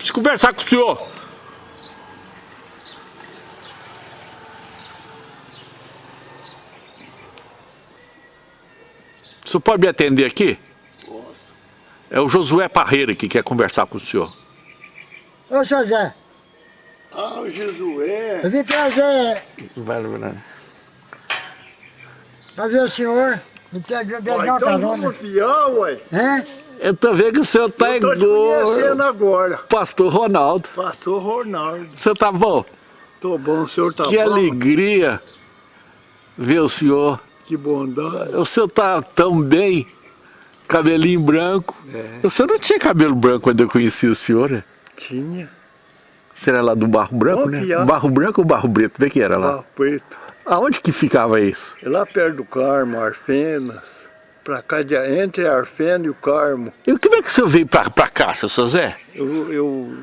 Preciso conversar com o senhor. O senhor pode me atender aqui? Posso. É o Josué Parreira que quer conversar com o senhor. Ô, Zé, Ah, o Jesué. eu vim trazer Vai, vai. pra ver o senhor. Me me Ah, pegar uma então carona. vamos fiar, ué. Hein? Eu tô vendo que o senhor tá Eu tô te igual conhecendo agora. pastor Ronaldo. Pastor Ronaldo. Você tá bom? Tô bom, o senhor tá que bom? alegria ver o senhor. Que bondade. O senhor tá tão bem, cabelinho branco. É. O senhor não tinha cabelo branco quando eu conheci o senhor, né? Tinha. Você era lá do Barro Branco, Bom né? que é. Barro Branco ou Barro Preto? Vê que era lá. Lá preto. Aonde que ficava isso? É lá perto do Carmo, Arfenas. Pra cá, de, entre a Arfena e o Carmo. E como é que o senhor veio pra, pra cá, seu José? Eu, eu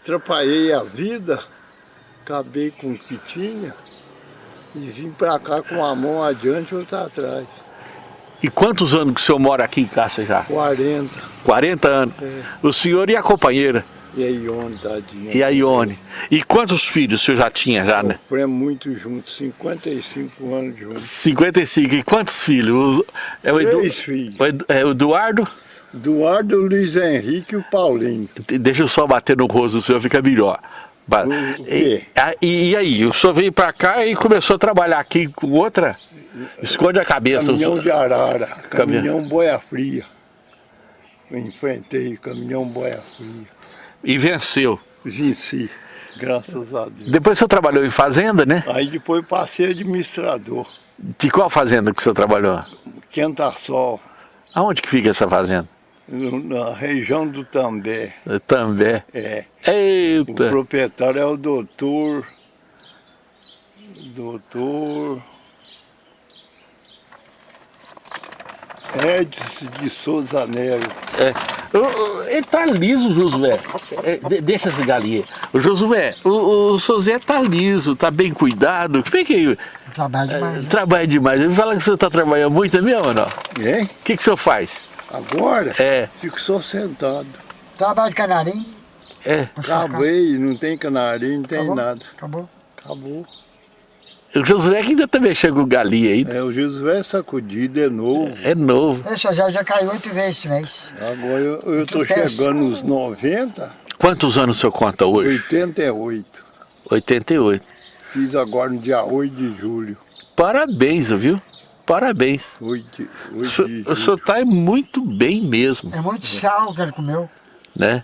atrapalhei a vida, acabei com o que tinha e vim pra cá com a mão adiante e outra atrás. E quantos anos que o senhor mora aqui em Cássio já? 40. 40 anos. É. O senhor e a companheira, E a Ione, tadinha. e a Ione. E quantos filhos o senhor já tinha já, né? Sofremos muito juntos, 55 anos juntos. 55. E quantos filhos? O- É o, Edu, Três filhos. o Edu- é o Eduardo? Eduardo, Luiz Henrique e o Paulinho. Deixa eu só bater no rosto do senhor, fica melhor. O- o E, e- aí, o senhor veio pra cá e começou a trabalhar aqui com outra? Esconde a cabeça. Caminhão de arara, Caminhão. caminhão boia fria. Eu enfrentei caminhão boia fria. E venceu. Venci, graças a Deus. Depois o senhor trabalhou em fazenda, né? Aí depois passei administrador. De qual fazenda que o senhor trabalhou? Quenta-sol, Aonde que fica essa fazenda? na região do També. També. É. O Eita! proprietário é o doutor. Doutor. Edson de Souza Nero. É. Ele tá liso, Josué. É, de- deixa esse galinha. O Josué, o, o José tá liso, tá bem cuidado. Como é que Trabalho demais. trabalha demais? Ele fala que você tá trabalhando muito é mesmo ou não? Hein? O que, que o senhor faz? Agora? É, Fico só sentado. Trabalho de canarim. é. Acabei, não tem canarinho, não tem Acabou? nada. Acabou. Acabou. O Josué que ainda tá mexendo com galinha ainda. É, o Josué sacudido é novo. É novo. Esse Zé já caiu oito vezes esse mês. Agora eu, eu tô Que peça. chegando nos 90, Quantos anos o senhor conta hoje? 88. 88. Fiz agora no dia 8 de julho. Parabéns, viu? Parabéns. 8, de- 8 O senhor, de o julho. senhor tá muito bem mesmo, É muito sal que ele comeu. né?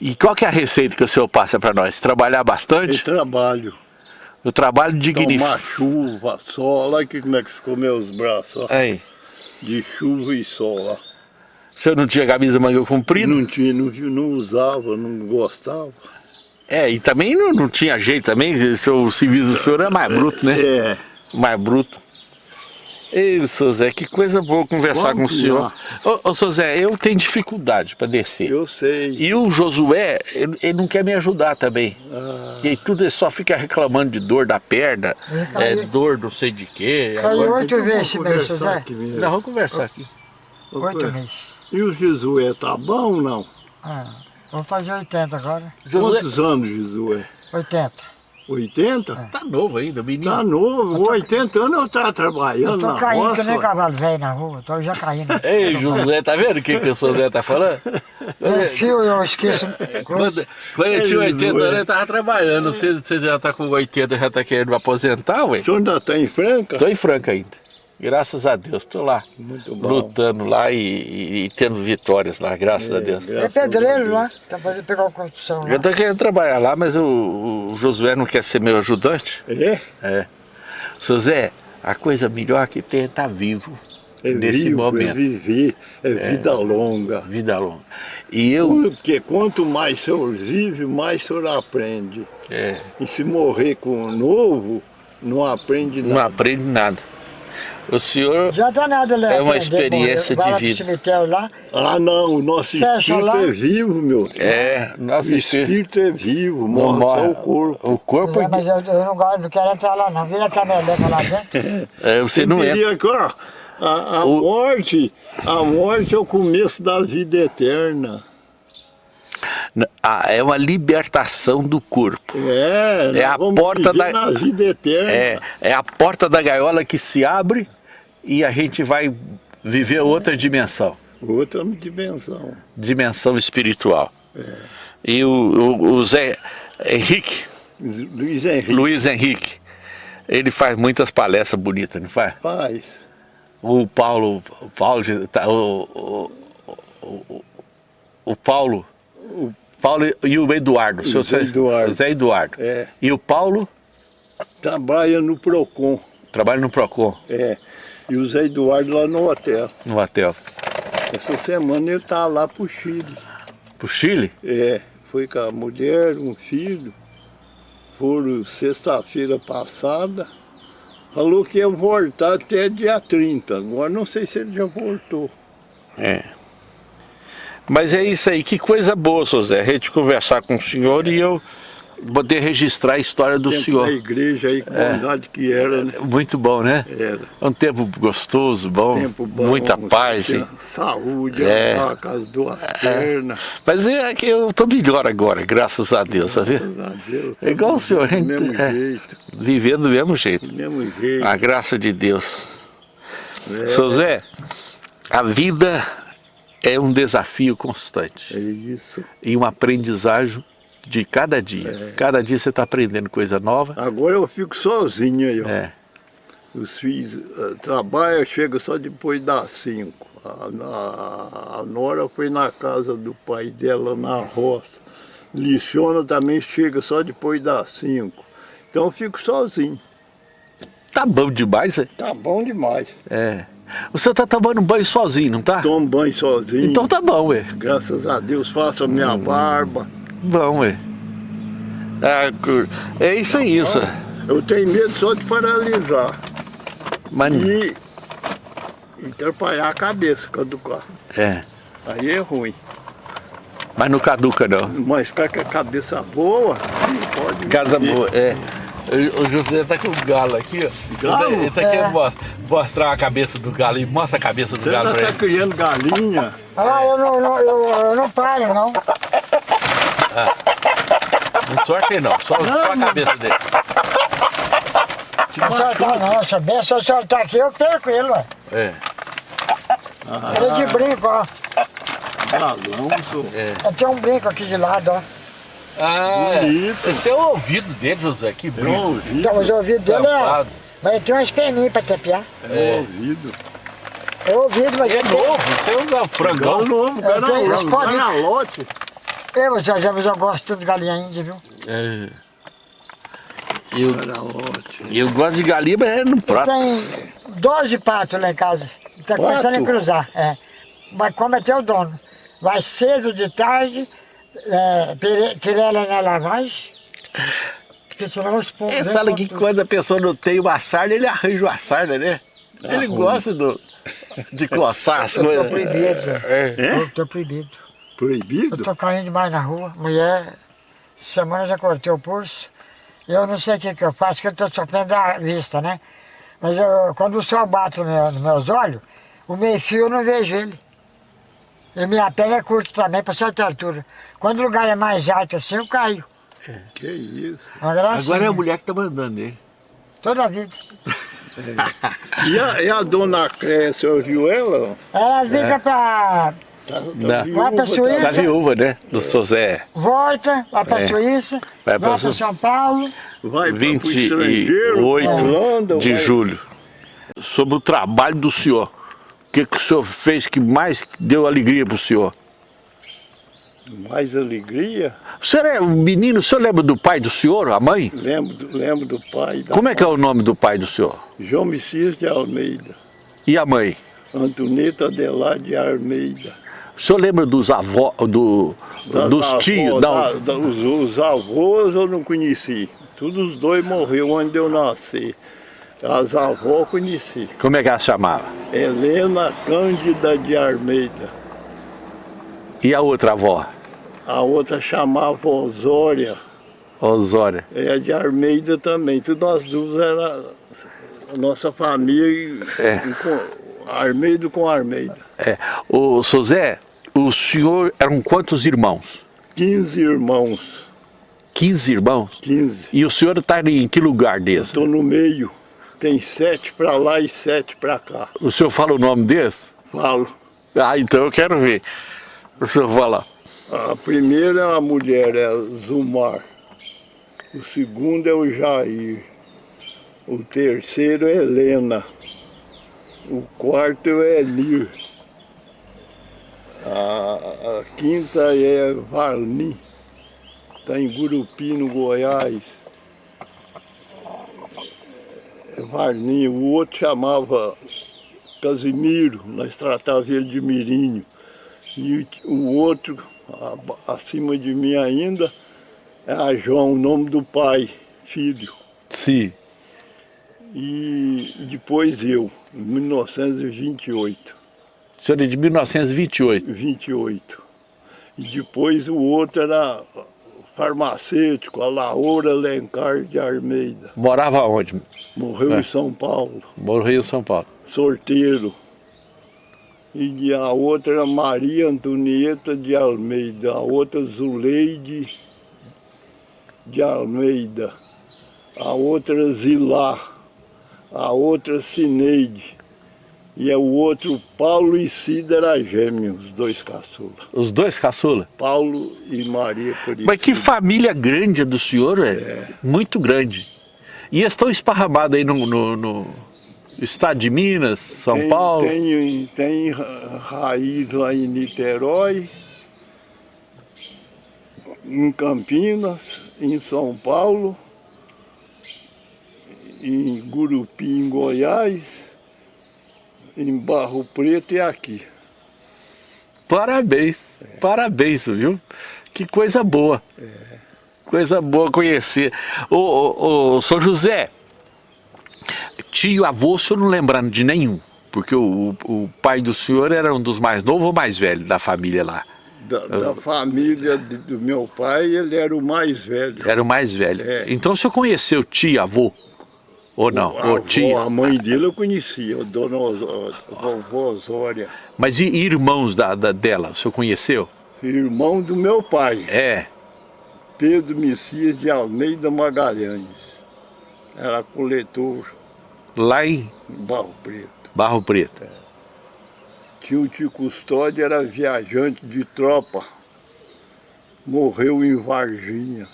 E qual que é a receita que o senhor passa para nós? Trabalhar Eu bastante? trabalho. O trabalho Tomar dignifica. chuva, sol. Olha aqui como é que ficou meus braços. ó. Aí, De chuva e sol. ó. o senhor não tinha camisa manga comprida? Não, tinha, não, não usava, não gostava. É, e também não, não tinha jeito também, o serviço do senhor é mais bruto, né? É. Mais bruto. Ei, seu Zé, que coisa boa conversar Vamos com o senhor. Ô, ô, seu Zé, eu tenho dificuldade para descer. Eu sei. E o Josué, ele, ele não quer me ajudar também. Ah, E aí tudo ele só fica reclamando de dor da perna, é, caí. dor não sei de quê. Caiu Agora... oito vezes esse mês, seu Zé. Não, vamos conversar aqui. Oito vezes. E o Josué tá bom ou não? Ah, vou fazer 80 agora. Josué Quantos anos, Josué? 80. 80? tá novo ainda, menino. Tá novo, 80 anos eu tava Eu trabalhando tô na caindo que roça. nem ué. cavalo velho na rua. Tô já caindo. Ei, Josué, tá vendo o que, que o seu Zé tá falando? É fio, eu esqueço. Quando, quando eu tinha Ei, 80 Josué. anos, eu tava trabalhando. Você, você já tá com 80, já tá querendo me aposentar, ué? O senhor ainda tá em Franca? Tô em Franca ainda. Graças a Deus, tô lá. Muito bom. Lutando lá e, e- e tendo vitórias lá, graças a Deus. É pedreiro lá. Tá fazendo pegar uma construção lá. Eu tô querendo trabalhar lá, mas o, o Josué não quer ser meu ajudante. É? É. Seu Zé, a coisa melhor que tem é estar vivo É nesse vivo, é momento. viver, é, vida longa. Vida longa. E eu. Porque quanto mais o senhor vive, mais o senhor aprende. é, E se morrer com o novo, não aprende não nada. aprende nada. O senhor. Já tá nada, Léo. É uma experiência de vida. cemitério lá. Ah, não, o nosso Fecha espírito lá. é vivo, meu. É, nosso o espírito. espírito é vivo, Não morre morre. só o corpo. O corpo. É, mas eu, eu não gosto, não quero entrar lá não. Vira a cameleca lá dentro. é, você não entra. que, ó, a, a O- morte, a morte é o começo da vida eterna. Ah, é uma libertação do corpo. É, É a porta viver da- na vida eterna. É, é a porta da gaiola que se abre e a gente vai viver outra dimensão. Outra dimensão. Dimensão espiritual. E o, o- o Zé Henrique, Luiz Henrique Luiz Henrique, ele faz muitas palestras bonitas, não faz? faz. O Paulo, o Paulo, tá, o, o, o, o Paulo, o Paulo e o Eduardo. seu Zé Eduardo. Zé Eduardo. É. E o Paulo Trabalha no Procon. trabalha no Procon, É. E o Zé Eduardo lá no hotel. no hotel. Essa semana ele tá lá pro Chile. Pro Chile? É. Foi com a mulher, um filho. Foram sexta-feira passada. Falou que ia voltar até dia 30. Agora não sei se ele já voltou. É. Mas é isso aí, que coisa boa, seu Zé, a gente conversar com o senhor e eu poder registrar a história do Tempo senhor. da igreja aí, que bondade que era, né? Muito bom, né? Era. É um tempo gostoso, bom, Tempo bom. muita paz. tinha e- Saúde, É. as duas pernas. Mas é que eu tô melhor agora, graças a Deus, sabe? Graças a Deus. É igual o senhor, Do gente, mesmo é. jeito, Vivendo do mesmo jeito. do mesmo jeito. A graça de Deus. É. Seu Zé, a vida é um desafio É constante isso. e um aprendizagem de cada dia. É. Cada dia você está aprendendo coisa nova. Agora eu fico sozinho aí, ó. É. Os filhos eh, trabalham, chega só depois das cinco. A, a- a Nora foi na casa do pai dela na roça. Liciona também chega só depois das cinco. Então eu fico sozinho. Tá bom demais, é? Tá bom demais. É. O senhor tá tomando banho sozinho, não tá? Tomo banho sozinho. Então tá bom, ué. Graças a Deus faço a minha barba. Bom, ué. Cu- é isso aí, isso. Eu tenho medo só de paralisar. Mas, E, e atrapalhar a cabeça quando carro. é. Aí é ruim. Mas não caduca, não. Mas ficar com a cabeça boa, não pode. Casa boa, é. O José tá com o galo aqui, ó. Galo? Ele tá querendo mos- mostrar a cabeça do galo e mostra a cabeça do Você galo pra tá ele. criando galinha. Ah, eu não, não- eu, eu não paro, não. Não sorte aí não, só, só a cabeça dele. Não soltar não, se bem se eu soltar aqui, eu perco ele, ué. É. Ele é de brinco, ó. Galão, sou. Eu tenho um brinco aqui de lado, ó. Ah, Bonito. esse é o ouvido dele, José, que É um bonito. ouvido. Então os ouvidos dele é... Mas ele tem umas peninhas pra tapear. É um ouvido. É ouvido, mas É tem... novo, isso é um frangão. novo, Eu tenho garalote. esse pode- Garalote. Eu, Zé, mas eu gosto de galinha índia, viu? É. Eu, eu gosto de galinha, mas é no prato. Tem 12 patos lá em casa. Tá começando a cruzar, é. Mas como é teu dono. Vai cedo, de tarde, é, querela na lavagem. Porque senão os pombos... É, vêm fala que tudo. quando a pessoa não tem uma sarna, ele arranja uma sarna, né? Ele Arruma. gosta do, de coçar as Eu tô coisas. proibido, Zé. É. Eu tô proibido. Eu Proibido? tô caindo demais na rua. Mulher, semana já cortei o pulso. Eu não sei o que, que eu faço, que eu tô sofrendo a vista, né? Mas eu, quando o sol bate no meu- nos meus olhos, o meio fio eu não vejo ele. E minha pele é curta também, para certa altura. Quando o lugar é mais alto assim, eu caio. Que isso. Agora é a mulher que tá mandando ele. Toda a vida. E a, e a dona senhor viu ela? Ela fica pra... Tá, tá Não. viúva, Vai pra tá- Suíça. Da viúva, né? Do seu Zé. Volta, vai pra É. Suíça, Vai Su- São Paulo. Vai pra- pro estrangeiro, 28 pra Holanda, de vai- julho. Sobre o trabalho do senhor. O que, que o senhor fez que mais deu alegria pro senhor? Mais alegria. O senhor é um menino, o senhor lembra do pai do senhor, a mãe? Lembro do, lembro do pai. Da Como é que é o nome do pai do senhor? João Messias de Almeida. E a mãe? Antoneta Adelaide de Almeida. O senhor lembra dos avós, do, dos avós, tios? da- Não, da- os, os avós eu não conheci. Todos os dois morreram onde eu nasci. As avós eu conheci. como é que ela chamava? Helena Cândida de Almeida. E a outra avó? A outra chamava Osória. Osória. É de Almeida também. Tudo nós duas era a nossa família. É. com, Almeida com Almeida. É. O seu Zé, o senhor eram quantos irmãos? 15 irmãos. 15 irmãos? 15. E o senhor está em que lugar desse? Estou no meio. Tem sete para lá e sete para cá. O senhor fala o nome desse? Falo. Ah, então eu quero ver. O senhor fala. A primeira é a mulher, é Zumar. O segundo é o Jair. O terceiro é Helena. O quarto é Elir. A, a quinta é Varni. Está em Gurupi, no Goiás. É Varni. O outro chamava Casimiro, nós tratávamos ele de Mirinho. E o outro, acima de mim ainda, é a João, o nome do pai, filho. Sim. E depois eu, em 1928. O senhor é de 1928? 28. E depois o outro era farmacêutico, a Laura Lencar de Almeida. Morava onde? Morreu É. em São Paulo, Morreu em São Paulo. sorteiro. E a outra era Maria Antonieta de Almeida, a outra Zuleide de Almeida, a outra Zilá, a outra Cineide. E é o outro Paulo e Cida era gêmeos, os dois caçulas. Os dois caçula. Paulo e Maria Aparecida. Mas que família grande a do senhor, é. Muito grande. E estão esparramados aí no, no- no estado de Minas, São tem, Paulo. Tem, tem ra- raiz lá em Niterói, em Campinas, em São Paulo, em Gurupi, em Goiás, em Barro Preto e aqui. Parabéns, parabéns, viu? Que coisa boa. Coisa boa conhecer. Ô, ô, ô, São José, tio, avô, o senhor não lembrando de nenhum? Porque o, o- pai do senhor era um dos mais novos ou mais velhos da família lá? Da, da família de- do meu pai, ele era o mais velho. Era o mais velho. É. Então o senhor conheceu tio, avô? Ou não? Ou avó, tia? A mãe dele eu conhecia, a dona Osó- vovó Osória. Mas e irmãos da, da- dela, o senhor conheceu? Irmão do meu pai. É. Pedro Messias de Almeida Magalhães. Era coletor Lá em Barro Preto. Barro Preto. Tinha o tio Custódio, era viajante de tropa. Morreu em Varginha.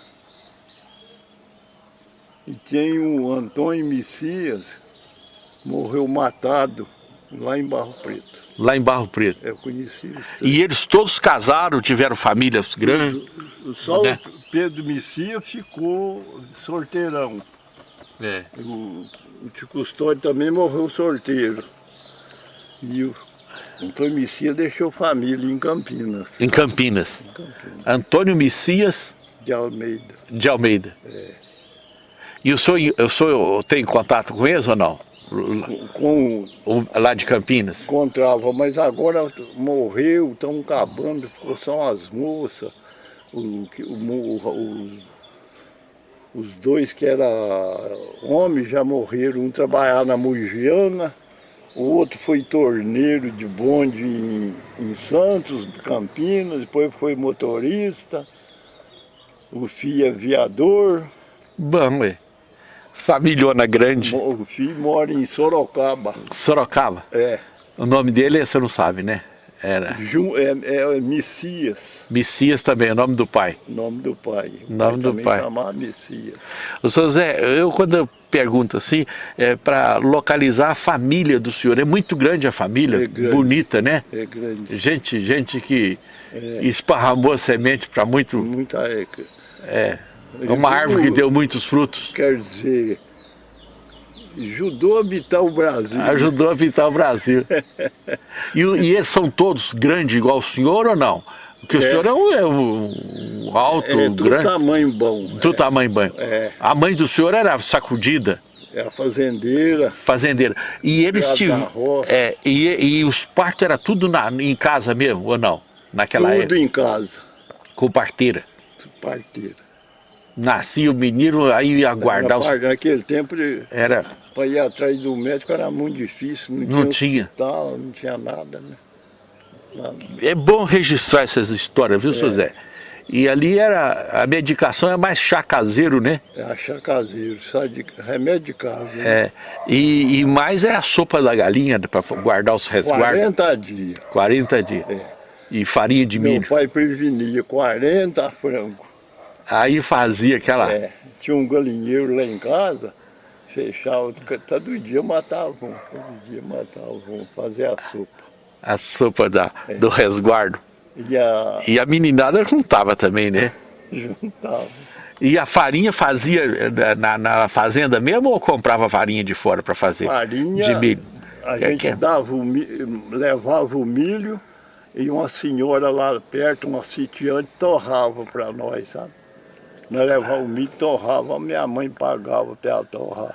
E tem o Antônio Messias, morreu matado lá em Barro Preto. Lá em Barro Preto. Eu conheci três. E eles todos casaram, tiveram famílias grandes? Só né? o Pedro Messias ficou sorteirão. É. O, o tio Custódio também morreu sorteiro. E o Antônio Messias deixou família em Campinas, Em Campinas. Antônio Messias de Almeida. de Almeida. E o senhor, o senhor tem contato com eles ou não? Com, O- Lá de Campinas? encontrava, mas agora morreu, estão acabando, ficou só as moças. O, o, os dois que eram homens já morreram, um trabalhava na Mugiana, o outro foi torneiro de bonde em, em Santos, Campinas, depois foi motorista, o filho é viador, Bom, é. Familhona grande. o filho mora em Sorocaba. Sorocaba. É, O nome dele você não sabe, né? Era Ju- é, é Messias. Messias também, é o nome do pai. Nome do pai. O Nome do pai. chamava Messias. O senhor Zé, eu quando eu pergunto assim, é para localizar a família do senhor, é muito grande a família, É grande. bonita, né? É grande. Gente, gente que esparramou a semente para muito, Muita época. é, uma árvore que deu muitos frutos. Quer dizer, ajudou a habitar o Brasil. Ajudou a pintar o Brasil. E, o- e eles são todos grandes igual o senhor ou não? Porque o É. senhor é um, é um alto, É do grande, tamanho bom. do tamanho banho. É. A mãe do senhor era sacudida, É a fazendeira. fazendeira. E eles tiveram. roça. É, e, e os partos era tudo na, em casa mesmo, ou não? Naquela tudo época, em casa. com parteira. Parteira. Nascia o menino, aí ia guardar os. Naquele tempo, Era. para ir atrás do médico era muito difícil. Não, Não tinha. hospital, não tinha nada, né? Nada. É bom registrar essas histórias, viu, seu Zé? E ali era, a medicação é mais chá caseiro, né? É achar caseiro, de remédio de casa. né? É, e, e mais é a sopa da galinha para guardar os resguardos. 40 dias. 40 dias. É. E farinha de Meu milho. pai prevenia 40 frangos. Aí fazia aquela. É, tinha um galinheiro lá em casa, fechava, todo dia matava um, todo dia matava um, fazia a sopa. A sopa da, É. do resguardo. E a E a meninada juntava também, né? juntava. E a farinha fazia eh, na, na fazenda mesmo ou comprava farinha de fora para fazer? Farinha, De milho. a É gente é- dava o mi- levava o milho e uma senhora lá perto, uma sitiante, torrava para nós, sabe? Nós levava o milho, torrava, a minha mãe pagava para torrar.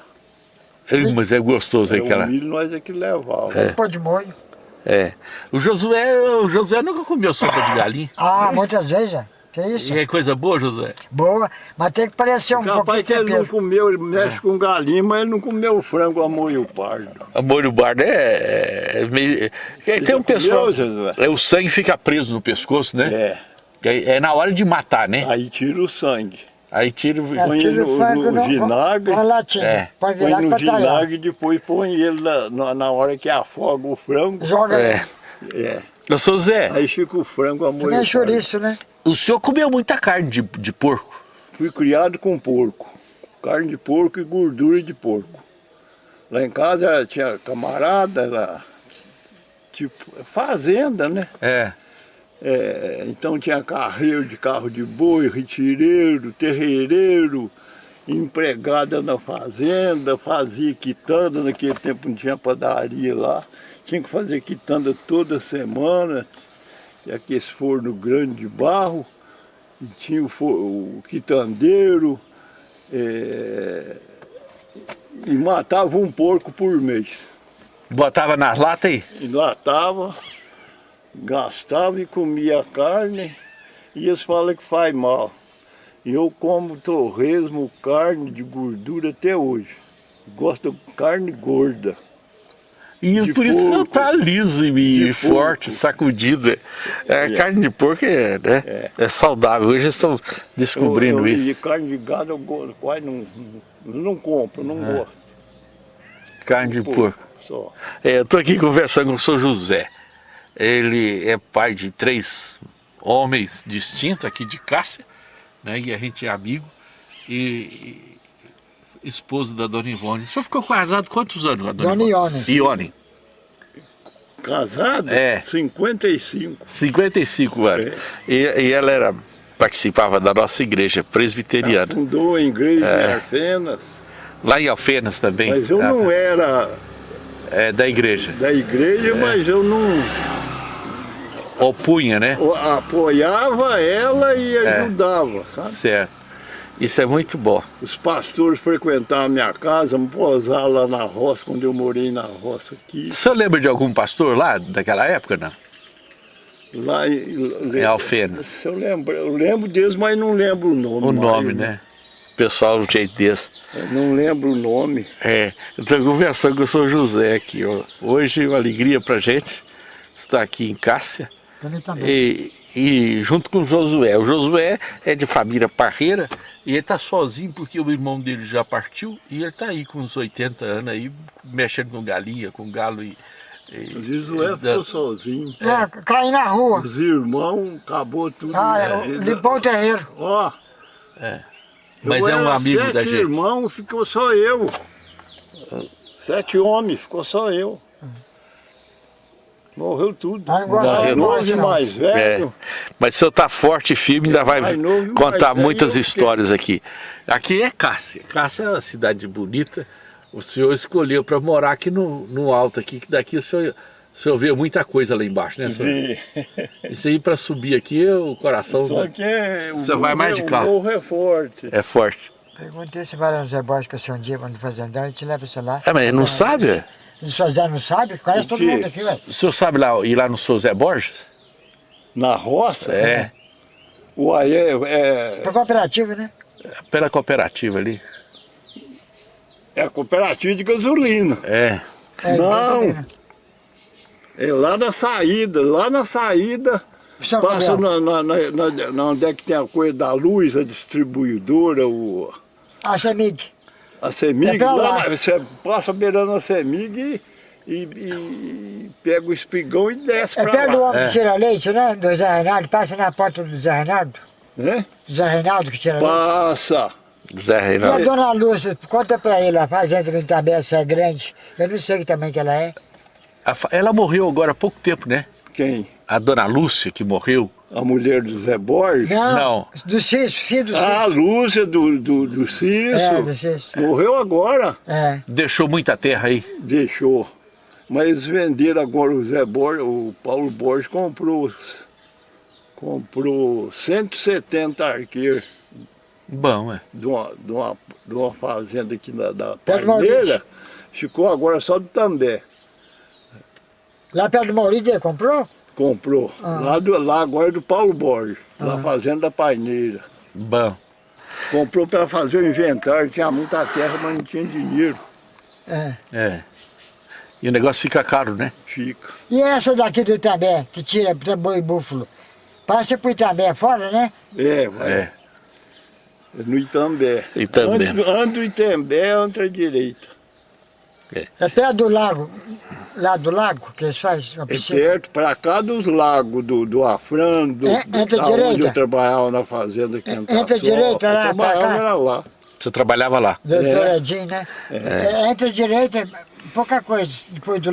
Ei, Mas é gostoso Aí aquela. O milho nós é que levava. É. Pô de molho. É. O Josué, o Josué nunca comeu sopa de galinha. Ah, muitas vezes, é. Que isso? E é coisa boa, Josué? Boa, mas tem que parecer um pouquinho Capaz que ele não comeu, ele mexe com galinha, mas ele não comeu frango a molho pardo. A molho bardo é, é meio... é, Tem um pessoal... comeu, Josué? É, o sangue fica preso no pescoço, né? É, É, é na hora de matar, né? aí tira o sangue. Aí tira o... É, põe tira no- no no- vinagre. Com a latinha. É. Põe virar no vinagre e depois põe ele na, na, na hora que afoga o frango. Joga É. É, Eu sou Zé, aí fica o frango a que molho nem pardo. chouriço, né? o senhor comeu muita carne de, de porco. Fui criado com porco. Carne de porco e gordura de porco. Lá em casa tinha camarada, era tipo fazenda, né? É. É, então tinha carreiro de carro de boi, retireiro, terreireiro, empregada na fazenda, fazia quitanda, naquele tempo não tinha padaria lá, tinha que fazer quitanda toda semana, tinha aqueles forno grande de barro, e tinha o, fo- o quitandeiro, é, e matava um porco por mês. Botava nas latas aí. Enlatava, gastava e comia carne, e eles falam que faz mal. E eu como torresmo, carne de gordura até hoje. Gosto de carne gorda. E De por isso que o senhor porco. tá liso e De forte, porco. sacudido. É, É. Carne de porco é, né? É. é. saudável. Hoje eles estão descobrindo Eu- eu- isso. E carne de gado eu go- quase não, não, compro, não É. gosto. Carne de porco. Só. É, eu estou aqui conversando com o senhor José. Ele é pai de três homens distintos aqui de Cássia, né? E a gente é amigo. E, e esposo da dona Ivone. O senhor ficou casado quantos anos com a dona, Dona Ione. Ione. Casado? É. 55. 55 anos. E, e ela era, participava da nossa igreja presbiteriana. Fundou a igreja É. em Arfenas, Lá em Alfenas também. mas eu Ah, não era É da igreja. da igreja, mas eu não Opunha, né? o- apoiava ela e É. ajudava, sabe? Certo. Isso é muito bom. Os pastores frequentavam a minha casa, me posaram lá na roça, quando eu morei na roça aqui. O senhor lembra de algum pastor lá daquela época, não? Lá em, Em Alfenas. Eu, lembro, eu lembro deles, mas não lembro o nome. O nome, mais, né? Pessoal, um jeito desse. Eu não lembro o nome. É, eu estou conversando com o senhor José aqui. Ó. Hoje uma alegria pra gente estar aqui em Cássia. E, e junto com o Josué. O Josué é de família parreira e ele está sozinho porque o irmão dele já partiu e ele está aí com uns 80 anos aí, mexendo com galinha, com galo e. e O Josué e ficou da- sozinho. É, caí na rua. Os irmãos, acabou tudo. Ah, É, limpou o terreiro. Ó, Mas eu é um amigo sete da gente. irmãos, ficou só eu. Sete homens, ficou só eu. Morreu tudo. Ah, Morreu. novo e mais É, velho. mas o senhor está forte e firme, ainda vai novo contar muitas histórias aqui. Aqui é Cássia. Cássia é uma cidade bonita. O senhor escolheu para morar aqui no, no alto, aqui, que daqui o senhor, o senhor vê muita coisa lá embaixo, né, senhor? E- Isso aí para subir aqui, o coração Só né, que é, o Você vai mais de carro. O morro é forte. é forte. Perguntei se vai no Zé Borges você um dia quando fazendão, a gente leva você lá. É, mas não sabe? O senhor Zé não sabe? Conhece todo quê? mundo aqui, ué. O senhor sabe lá, ir lá no seu Zé Borges? Na roça, É, o aí é, é, Pra cooperativa, né? pela cooperativa ali. é a cooperativa de gasolina. É. É, Não. gasolina. É lá na saída, lá na saída São Passa na, na, na, na- na onde é que tem a coisa da luz, a distribuidora, o, A CEMIG. A CEMIG. É lá. lá, você passa beirando a CEMIG e, e- e pega o espigão e desce É pra perto do lá. homem que tira leite, né? Do Zé Reinaldo. Passa na porta do Zé Reinaldo. Né? Do Zé Reinaldo que tira leite. Passa. Zé E a Reinaldo. dona Lúcia, conta pra ele, a fazenda do Itabé, se é grande. Eu não sei que tamanho que ela é. Ela morreu agora há pouco tempo, né? Quem? A dona Lúcia que morreu. A mulher do Zé Borges? Não, Não. do Cício, filho do Cício. Ah, a Lúcia do, do, do Cício. É, do Cício. Morreu agora. É. Deixou muita terra aí. Deixou. Mas eles venderam agora o Zé Borges, o Paulo Borges comprou, comprou 170 arqueiros Bom, é. de uma, de uma, de uma fazenda aqui da, da Parmeira. Maurício. Ficou agora só do També. Lá perto do Maurício ele comprou? Comprou. Ah. Lá, do, lá agora é do Paulo Borges, na fazenda da Paineira. Bom. Comprou para fazer o inventário, tinha muita terra, mas não tinha dinheiro. É. É. E o negócio fica caro, né? Fica. E essa daqui do Itambé, que tira e búfalo? Passa pro Itambé fora, né? É, vai. É. No Itambé. Itambé. Ando, ando Itambé, ando à direita. É perto do lago, lá do lago, que eles fazem uma É piscina. perto, para cá dos lagos, do, do Afrano, do, É, entre da direita. onde eu trabalhava na fazenda aqui em entre Taçó. direita, lá, Eu trabalhava pra cá. era lá. Você trabalhava lá. Doutor É. Edinho, né? É. Entre a direita, pouca coisa, depois do